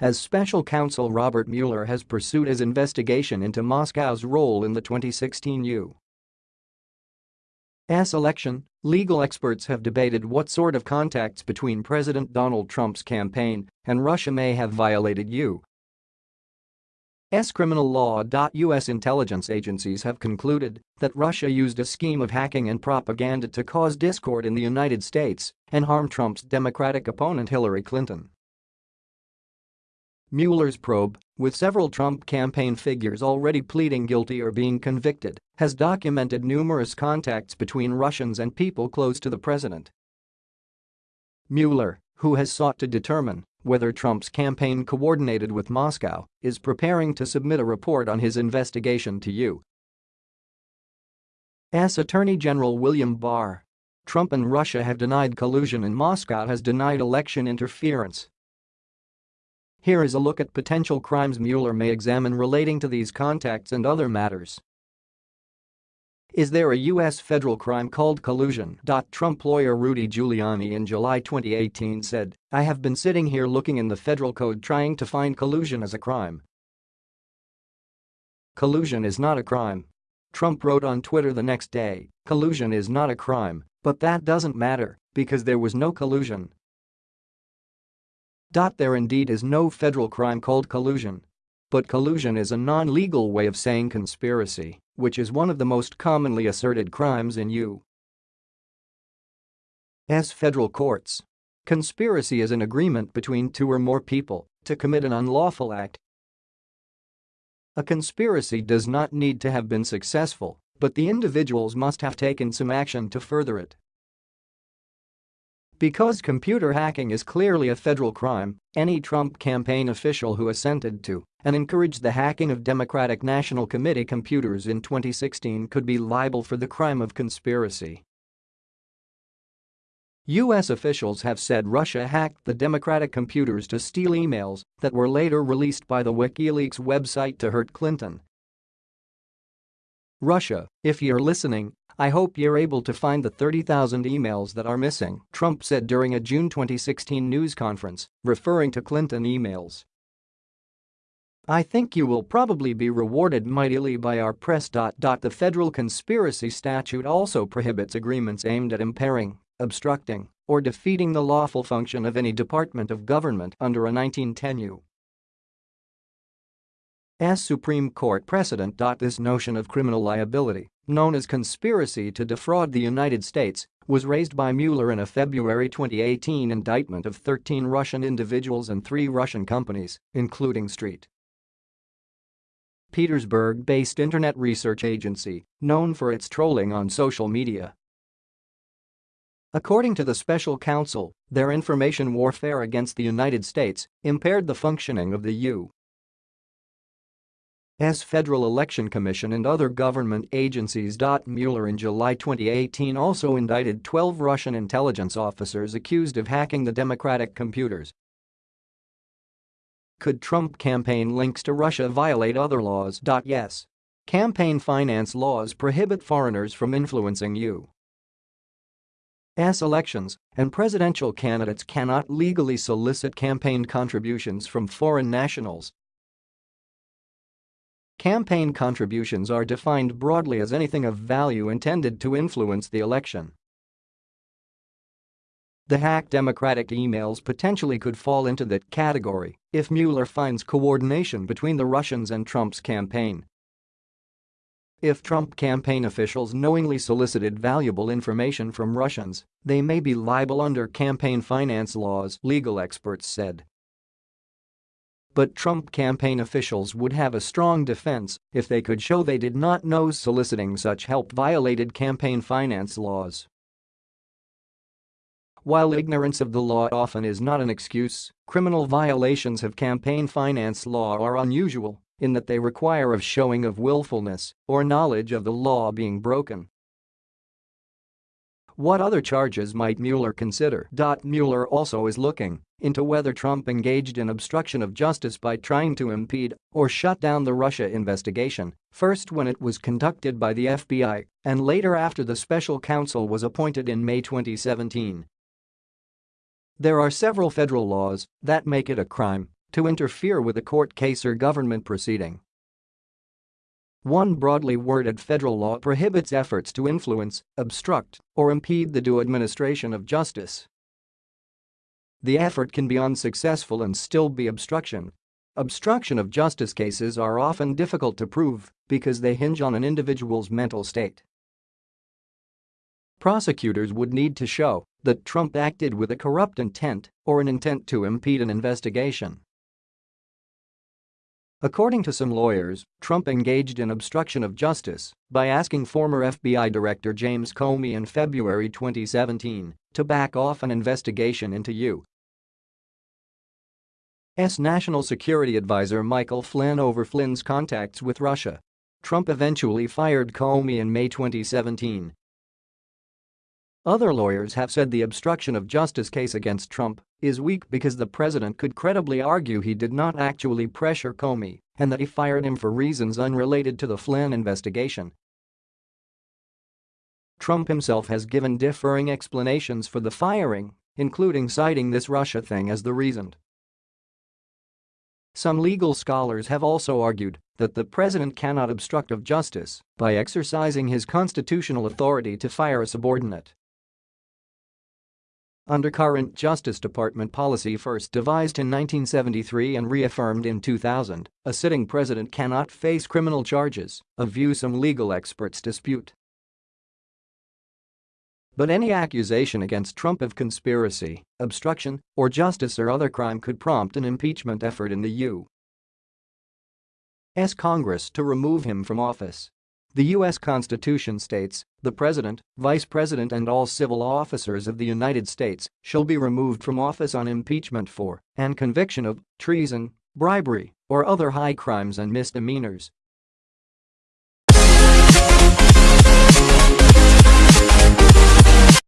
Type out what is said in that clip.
as special counsel Robert Mueller has pursued his investigation into Moscow's role in the 2016 U.S. election, legal experts have debated what sort of contacts between President Donald Trump's campaign and Russia may have violated U. S. criminal law. U.S. intelligence agencies have concluded that Russia used a scheme of hacking and propaganda to cause discord in the United States and harm Trump's Democratic opponent Hillary Clinton. Mueller's probe, with several Trump campaign figures already pleading guilty or being convicted, has documented numerous contacts between Russians and people close to the president. Mueller, who has sought to determine whether Trump's campaign coordinated with Moscow, is preparing to submit a report on his investigation to U.S. Attorney General William Barr. Trump and Russia have denied collusion and Moscow has denied election interference. Here is a look at potential crimes Mueller may examine relating to these contacts and other matters. Is there a U.S. federal crime called collusion? Trump lawyer Rudy Giuliani in July 2018 said, I have been sitting here looking in the federal code trying to find collusion as a crime. Collusion is not a crime. Trump wrote on Twitter the next day, collusion is not a crime, but that doesn't matter because there was no collusion. There indeed is no federal crime called collusion. But collusion is a non-legal way of saying conspiracy which is one of the most commonly asserted crimes in U.S. federal courts. Conspiracy is an agreement between two or more people to commit an unlawful act. A conspiracy does not need to have been successful, but the individuals must have taken some action to further it. Because computer hacking is clearly a federal crime, any Trump campaign official who assented to and encouraged the hacking of Democratic National Committee computers in 2016 could be liable for the crime of conspiracy. U.S. officials have said Russia hacked the Democratic computers to steal emails that were later released by the WikiLeaks website to hurt Clinton. Russia, if you're listening, I hope you're able to find the 30,000 emails that are missing, Trump said during a June 2016 news conference, referring to Clinton emails. I think you will probably be rewarded mightily by our press. The federal conspiracy statute also prohibits agreements aimed at impairing, obstructing, or defeating the lawful function of any department of government under a 1910 U. S. Supreme Court precedent. This notion of criminal liability, known as conspiracy to defraud the United States, was raised by Mueller in a February 2018 indictment of 13 Russian individuals and three Russian companies, including Street. Petersburg-based internet research agency, known for its trolling on social media. According to the special counsel, their information warfare against the United States impaired the functioning of the U.S. Federal Election Commission and other government agencies. Mueller in July 2018 also indicted 12 Russian intelligence officers accused of hacking the Democratic computers could Trump campaign links to Russia violate other laws? Yes. Campaign finance laws prohibit foreigners from influencing you. U.S. elections, and presidential candidates cannot legally solicit campaign contributions from foreign nationals. Campaign contributions are defined broadly as anything of value intended to influence the election. The hacked Democratic emails potentially could fall into that category if Mueller finds coordination between the Russians and Trump's campaign. If Trump campaign officials knowingly solicited valuable information from Russians, they may be liable under campaign finance laws, legal experts said. But Trump campaign officials would have a strong defense if they could show they did not know soliciting such help violated campaign finance laws. While ignorance of the law often is not an excuse, criminal violations of campaign finance law are unusual in that they require a showing of willfulness or knowledge of the law being broken. What other charges might Mueller consider? Mueller also is looking into whether Trump engaged in obstruction of justice by trying to impede or shut down the Russia investigation, first when it was conducted by the FBI and later after the special counsel was appointed in May 2017. There are several federal laws that make it a crime to interfere with a court case or government proceeding. One broadly worded federal law prohibits efforts to influence, obstruct, or impede the due administration of justice. The effort can be unsuccessful and still be obstruction. Obstruction of justice cases are often difficult to prove because they hinge on an individual's mental state. Prosecutors would need to show that Trump acted with a corrupt intent or an intent to impede an investigation. According to some lawyers, Trump engaged in obstruction of justice by asking former FBI Director James Comey in February 2017 to back off an investigation into U.S. National Security Advisor Michael Flynn over Flynn's contacts with Russia. Trump eventually fired Comey in May 2017 other lawyers have said the obstruction of justice case against Trump is weak because the president could credibly argue he did not actually pressure Comey and that he fired him for reasons unrelated to the Flynn investigation. Trump himself has given differing explanations for the firing, including citing this Russia thing as the reason. Some legal scholars have also argued that the president cannot obstruct of justice by exercising his constitutional authority to fire a subordinate under current Justice Department policy first devised in 1973 and reaffirmed in 2000, a sitting president cannot face criminal charges, a view some legal experts dispute. But any accusation against Trump of conspiracy, obstruction, or justice or other crime could prompt an impeachment effort in the U.S. Congress to remove him from office. The U.S. Constitution states, the President, Vice President and all civil officers of the United States shall be removed from office on impeachment for and conviction of treason, bribery, or other high crimes and misdemeanors